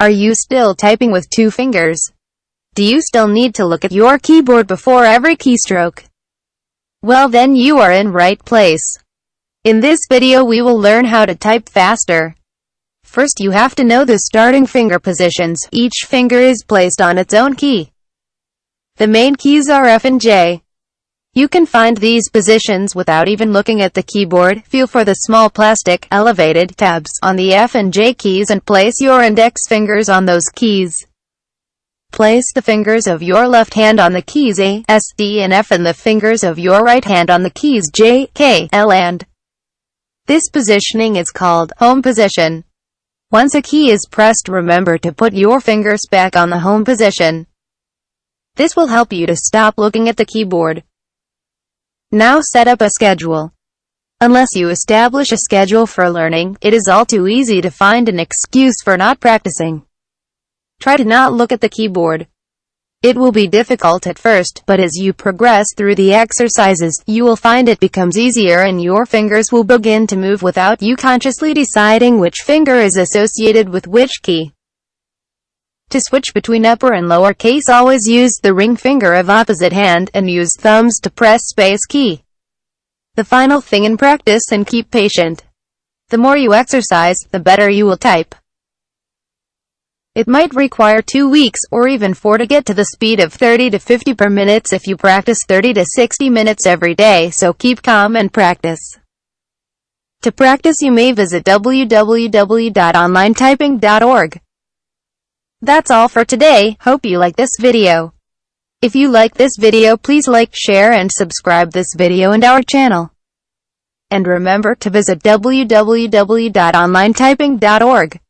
Are you still typing with two fingers? Do you still need to look at your keyboard before every keystroke? Well then you are in right place. In this video we will learn how to type faster. First you have to know the starting finger positions. Each finger is placed on its own key. The main keys are F and J. You can find these positions without even looking at the keyboard. Feel for the small plastic, elevated tabs on the F and J keys and place your index fingers on those keys. Place the fingers of your left hand on the keys A, S, D and F and the fingers of your right hand on the keys J, K, L and This positioning is called home position. Once a key is pressed remember to put your fingers back on the home position. This will help you to stop looking at the keyboard. Now set up a schedule. Unless you establish a schedule for learning, it is all too easy to find an excuse for not practicing. Try to not look at the keyboard. It will be difficult at first, but as you progress through the exercises, you will find it becomes easier and your fingers will begin to move without you consciously deciding which finger is associated with which key. To switch between upper and lower case always use the ring finger of opposite hand, and use thumbs to press space key. The final thing in practice and keep patient. The more you exercise, the better you will type. It might require two weeks, or even four to get to the speed of 30 to 50 per minute if you practice 30 to 60 minutes every day, so keep calm and practice. To practice you may visit www.onlinetyping.org. That's all for today, hope you like this video. If you like this video please like, share and subscribe this video and our channel. And remember to visit www.onlinetyping.org.